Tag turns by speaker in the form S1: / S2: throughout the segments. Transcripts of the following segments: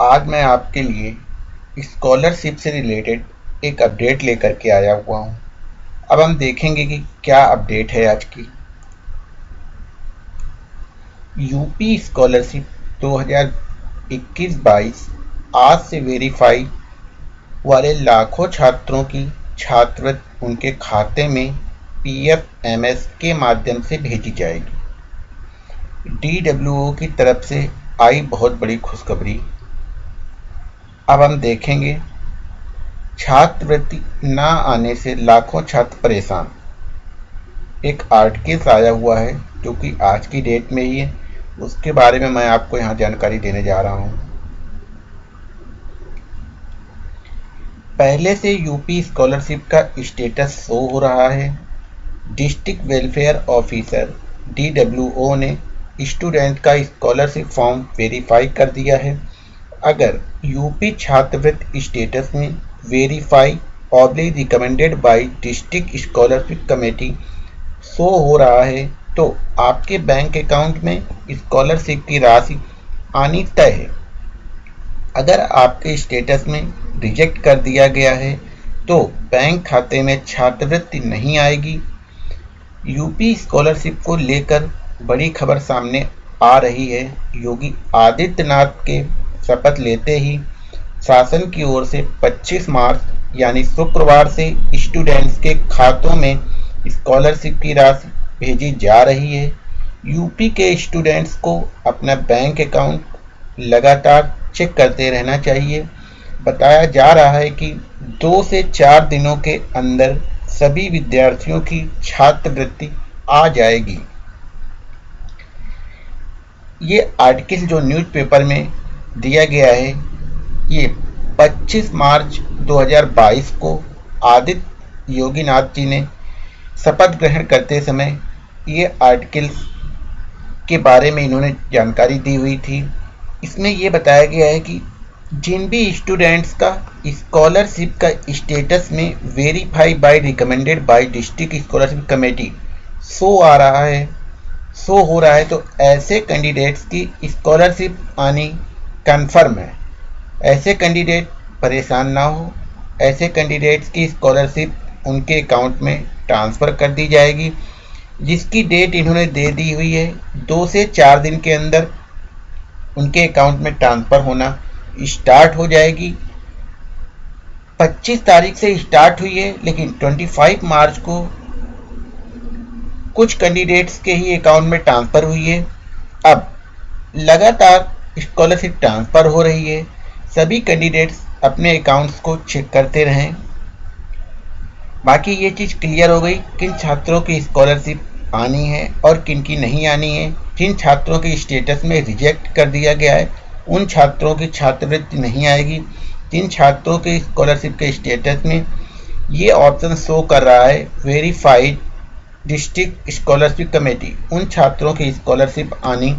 S1: आज मैं आपके लिए स्कॉलरशिप से रिलेटेड एक अपडेट लेकर के आया हुआ हूँ। अब हम देखेंगे कि क्या अपडेट है आज की। यूपी स्कॉलरशिप 2021-22 आज से वेरीफाई वाले लाखों छात्रों की छात्रवृत्ति उनके खाते में पीएफएमएस के माध्यम से भेजी जाएगी। डीडब्ल्यूओ की तरफ़ से आई बहुत बड़ी खुशखबरी। अब हम देखेंगे। छात्रवृत्ति ना आने से लाखों छात्र परेशान। एक आर्टिकल आया हुआ है, जो कि आज की डेट में ही है। उसके बारे में मैं आपको यहाँ जानकारी देने जा रहा हूँ। पहले से यूपी स्कॉलरशिप का स्टेटस शो हो रहा है। डिस्ट्रिक्ट वेलफेयर ऑफिसर डीडब्ल्यूओ ने स्टूडेंट का स्कॉलरशिप फॉर्म वेरीफाई कर दिया है। अगर यूपी छात्रवृत्ति स्टेटस में verify oblique recommended by district scholarship committee show हो रहा है तो आपके बैंक अकाउंट में स्कॉलरशिप की राशि आनी तय है। अगर आपके स्टेटस में रिजेक्ट कर दिया गया है तो बैंक खाते में छात्रवृत्ति नहीं आएगी। यूपी स्कॉलरशिप को लेकर बड़ी खबर सामने आ रही है। योगी आदित्यनाथ के शपथ लेते ही शासन की ओर से 25 मार्च, यानी शुक्रवार से स्टूडेंट्स के खातों में स्कॉलरशिप की राशि भेजी जा रही है। यूपी के स्टूडेंट्स को अपना बैंक अकाउंट लगातार चेक करते रहना चाहिए। बताया जा रहा है कि दो से चार दिनों के अंदर सभी विद्यार्थियों की छात्रवृत्ति आ जाएगी। ये आर्टिकल जो न्यूज़पेपर में दिया गया है। ये 25 मार्च 2022 को आदित्य योगीनाथ जी ने शपथ ग्रहण करते समय ये आर्टिकल्स के बारे में इन्होंने जानकारी दी हुई थी। इसमें ये बताया गया है कि जिन भी स्टूडेंट्स का स्कॉलरशिप का स्टेटस में verify by recommended by district scholarship committee show आ रहा है शो हो रहा है तो ऐसे कैंडिडेट्स की स्कॉलरशिप आनी कन्फर्म है। ऐसे कैंडिडेट परेशान ना हो। ऐसे कैंडिडेट्स की स्कॉलरशिप उनके अकाउंट में ट्रांसफ़र कर दी जाएगी, जिसकी डेट इन्होंने दे दी हुई है, दो से चार दिन के अंदर उनके अकाउंट में ट्रांसफ़र होना स्टार्ट हो जाएगी। 25 तारीख से स्टार्ट हुई है, लेकिन 25 मार्च को कुछ कैंडिडेट्स के ही अकाउंट में ट्रांसफ़र हुई है। अब लगातार स्कॉलरशिप ट्रांसफ़र हो रही है। सभी कैंडिडेट्स अपने अकाउंट्स को चेक करते रहें। बाकी ये चीज़ क्लियर हो गई, किन छात्रों की स्कॉलरशिप आनी है और किन की नहीं आनी है। जिन छात्रों के स्टेटस में रिजेक्ट कर दिया गया है, उन छात्रों की छात्रवृत्ति नहीं आएगी। जिन छात्रों के स्कॉलरशिप के स्टेटस में ये ऑप्शन शो कर रहा है वेरीफाइड डिस्ट्रिक्ट स्कॉलरशिप कमेटी उन छात्रों की स्कॉलरशिप आनी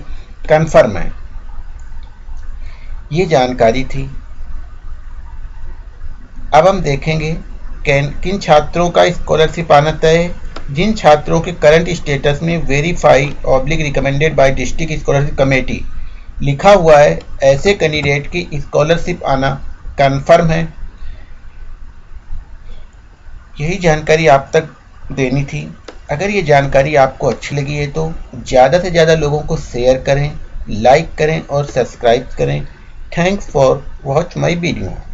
S1: कन्फर्म है। ये जानकारी थी। अब हम देखेंगे किन छात्रों का स्कॉलरशिप आना तय। जिन छात्रों के करंट स्टेटस में verify oblique recommended by district scholarship committee लिखा हुआ है, ऐसे कैंडिडेट की स्कॉलरशिप आना कन्फर्म है। यही जानकारी आप तक देनी थी। अगर ये जानकारी आपको अच्छी लगी है तो ज़्यादा से ज़्यादा लोगों को शेयर करें लाइक करें और सब्सक्राइब करें। Thanks for watch my video.